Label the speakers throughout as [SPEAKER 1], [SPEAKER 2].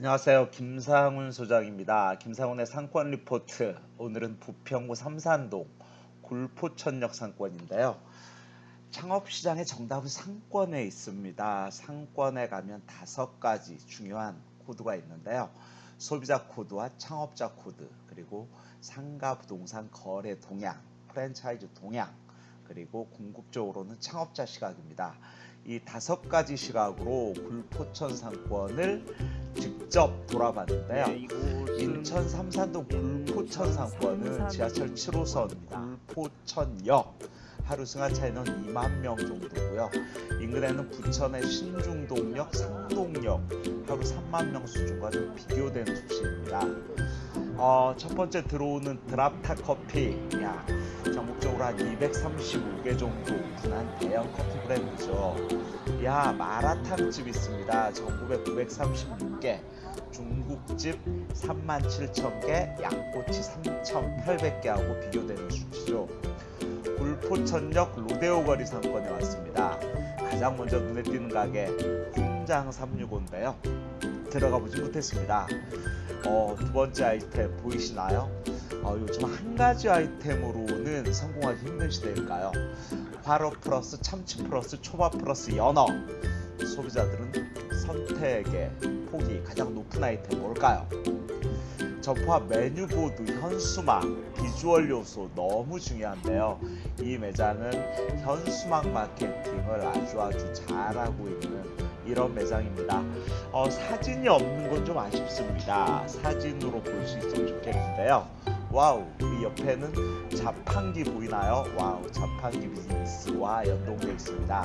[SPEAKER 1] 안녕하세요. 김상훈 소장입니다. 김상훈의 상권 리포트. 오늘은 부평구 삼산동 굴포천역 상권인데요. 창업시장의 정답은 상권에 있습니다. 상권에 가면 다섯 가지 중요한 코드가 있는데요. 소비자 코드와 창업자 코드, 그리고 상가 부동산 거래 동향, 프랜차이즈 동향, 그리고 궁극적으로는 창업자 시각입니다. 이 다섯 가지 시각으로 굴포천 상권을 직접 돌아봤는데요. 인천 삼산동 굴포천 상권은 지하철 7호선 굴포천역 하루 승하 차이는 2만 명 정도고요. 인근에는 부천의 신중동역, 상동역 하루 3만 명 수준과 좀 비교되는 수치입니다. 어, 첫 번째 들어오는 드랍타 커피, 야, 전국적으로 한 235개 정도 오픈한 대형 커피 브랜드죠. 야, 마라탕집 있습니다. 전국에 936개, 중국집 37,000개, 양꼬치 3,800개하고 비교되는 수치죠. 굴포천역 로데오 거리 상권에 왔습니다. 가장 먼저 눈에 띄는 가게 훈장 365인데요. 들어가 보지 못했습니다. 어, 두 번째 아이템 보이시나요? 어, 요즘 한 가지 아이템으로는 성공하기 힘든 시대일까요? 화로 플러스 참치 플러스 초밥 플러스 연어 소비자들은 선택의 폭이 가장 높은 아이템 뭘까요? 점포와 메뉴보드, 현수막, 비주얼 요소 너무 중요한데요. 이 매장은 현수막 마케팅을 아주 아주 잘하고 있는 이런 매장입니다. 어, 사진이 없는 건 좀 아쉽습니다. 사진으로 볼 수 있으면 좋겠는데요. wow, 이 옆에는 자판기 보이나요? wow, 자판기 비즈니스와 연동되어 있습니다.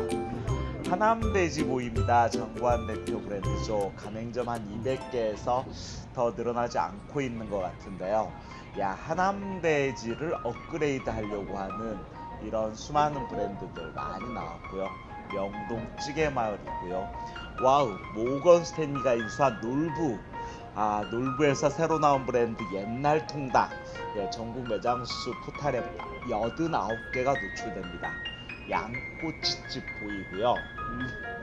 [SPEAKER 1] 하남돼지 보입니다. 정관 대표 브랜드죠. 가맹점 한 200개에서 더 늘어나지 않고 있는 것 같은데요. 야, 하남돼지를 업그레이드 하려고 하는 이런 수많은 브랜드들 많이 나왔고요. 명동 찌개마을이고요. wow, 모건 스탠리가 인수한 놀부. 아, 놀부에서 새로 나온 브랜드 옛날 통닭. 예, 전국 매장 수 포탈에 89개가 노출됩니다. 양꼬치집 보이고요.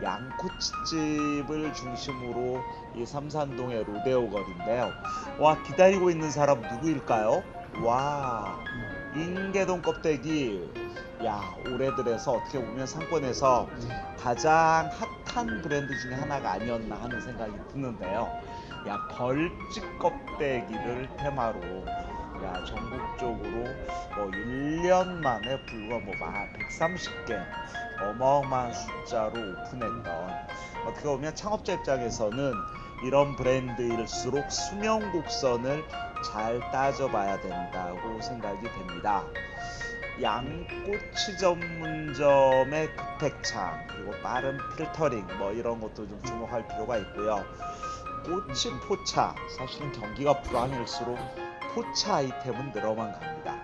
[SPEAKER 1] 양꼬치집을 중심으로 이 삼산동의 로데오 거리인데요. 와 기다리고 있는 사람 누구일까요? 와 인계동 껍데기 야 올해 들에서 어떻게 보면 상권에서 가장 핫한 브랜드 중에 하나가 아니었나 하는 생각이 드는데요. 야 벌집 껍데기를 테마로 야 전국적으로 뭐 1년 만에 불과 뭐 130개 어마어마한 숫자로 오픈했던 어떻게 보면 창업자 입장에서는 이런 브랜드일수록 수명 곡선을 잘 따져봐야 된다고 생각이 됩니다. 양꼬치 전문점의 급택창 그리고 빠른 필터링 뭐 이런 것도 좀 주목할 필요가 있고요. 꼬치 포차 사실은 경기가 불황일수록 포차 아이템은 늘어만 갑니다.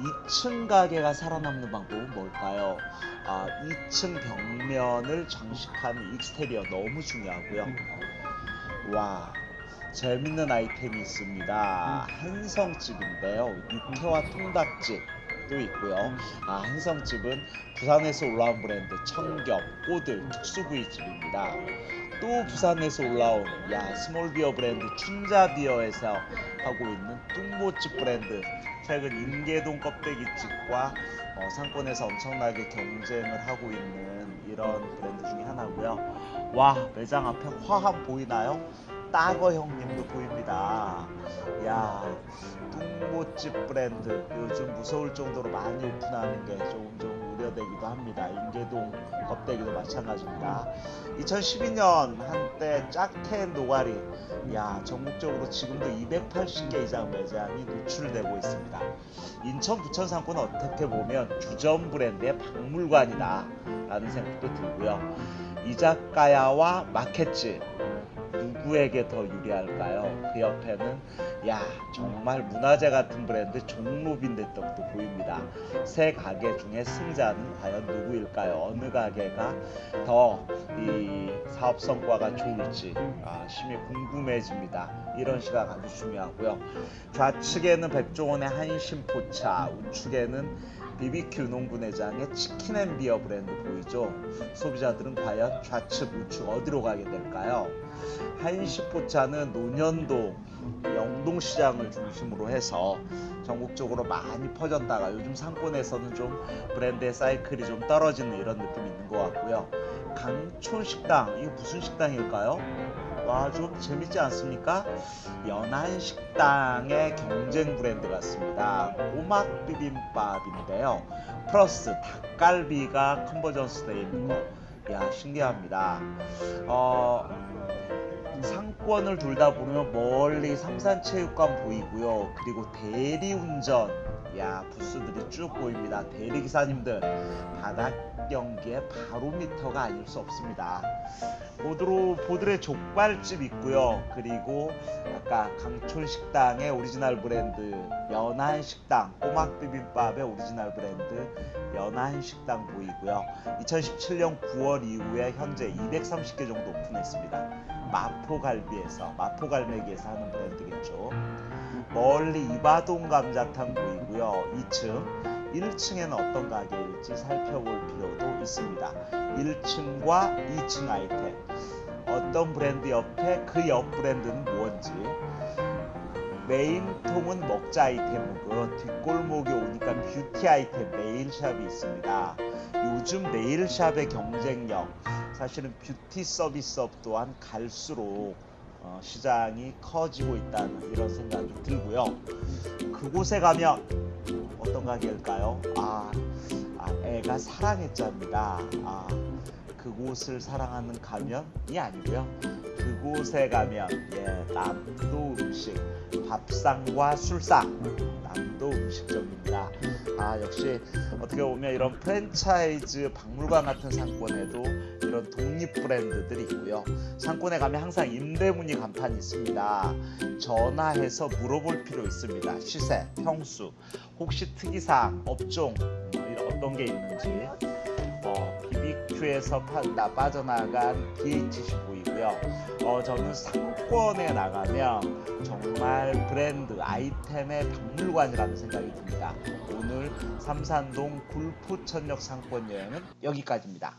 [SPEAKER 1] 2층 가게가 살아남는 방법은 뭘까요? 아, 2층 벽면을 장식하는 익스테리어 너무 중요하고요. 와, 재밌는 아이템이 있습니다. 한성집인데요. 육회와 통닭집 도 있고요. 아, 한성집은 부산에서 올라온 브랜드 청겹, 꼬들, 특수부위집입니다. 또 부산에서 올라온 야 스몰비어 브랜드 춘자비어에서 하고 있는 뚱모집 브랜드 최근 인계동 껍데기집과 어, 상권에서 엄청나게 경쟁을 하고 있는 이런 브랜드 중에 하나고요. 와 매장 앞에 화환 보이나요? 따거 형님도 보입니다. 야 뚱모집 브랜드 요즘 무서울 정도로 많이 오픈하는 게 조금 좀 우려되기도 합니다. 인계동 껍데기도 마찬가지입니다. 2012년 한때 짝텐 노가리 야 전국적으로 지금도 280개 이상 매장이 노출되고 있습니다. 인천 부천 상권은 어떻게 보면 주점 브랜드의 박물관이다 라는 생각도 들고요. 이자카야와 마켓집 누구에게 더 유리할까요? 그 옆에는 야 정말 문화재 같은 브랜드 종로빈 대떡도 보입니다. 세 가게 중에 승자는 과연 누구일까요? 어느 가게가 더 이 사업 성과가 좋을지 아, 심히 궁금해집니다. 이런 시각 아주 중요하고요. 좌측에는 백종원의 한신포차, 우측에는 BBQ 농구내장의 치킨앤비어 브랜드 보이죠? 소비자들은 과연 좌측, 우측 어디로 가게 될까요? 한시포차는 논현동, 영동시장을 중심으로 해서 전국적으로 많이 퍼졌다가 요즘 상권에서는 좀 브랜드의 사이클이 좀 떨어지는 이런 느낌이 있는 것 같고요. 강촌식당, 이게 무슨 식당일까요? 와, 좀 재밌지 않습니까? 연한식당의 경쟁 브랜드 같습니다. 꼬막 비빔밥인데요. 플러스 닭갈비가 convergence 되어 있는 거. 야, 신기합니다. 어, 상권을 돌다 보면 멀리 삼산체육관 보이고요. 그리고 대리운전, 야 부스들이 쭉 보입니다. 대리기사님들 바닥 경기에 바로미터가 아닐 수 없습니다. 보드로 보드레 족발집 있고요. 그리고 아까 강촌식당의 오리지널 브랜드 연안식당 꼬막 비빔밥의 오리지널 브랜드 연안식당 보이고요. 2017년 9월 이후에 현재 230개 정도 오픈했습니다. 마포갈비에서 마포갈매기에서 하는 브랜드겠죠. 멀리 이바돔 감자탕 보이고요. 2층, 1층에는 어떤 가게일지 살펴볼 필요도 있습니다. 1층과 2층 아이템, 어떤 브랜드 옆에 그 옆 브랜드는 무엇인지, 메인통은 먹자 아이템이고 뒷골목에 오니까 뷰티 아이템 네일샵이 있습니다. 요즘 네일샵의 경쟁력, 사실은 뷰티 서비스업 또한 갈수록 어, 시장이 커지고 있다는 이런 생각이 들고요. 그곳에 가면 어떤 가게일까요? 아, 아 애가 사랑했답니다. 아, 그곳을 사랑하는 가면이 아니고요. 그곳에 가면 예, 남도 음식, 밥상과 술상, 남도 음식점입니다. 아 역시 어떻게 보면 이런 프랜차이즈 박물관 같은 상권에도 이런 독립 브랜드들이 있고요. 상권에 가면 항상 임대문의 간판이 있습니다. 전화해서 물어볼 필요 있습니다. 시세, 평수, 혹시 특이사항, 업종 뭐 어떤 게 있는지. 파, 나 빠져나간 BHC 보이고요. 어, 저는 상권에 나가면 정말 브랜드 아이템의 박물관이라는 생각이 듭니다. 오늘 삼산동 굴포천역 상권 여행은 여기까지입니다.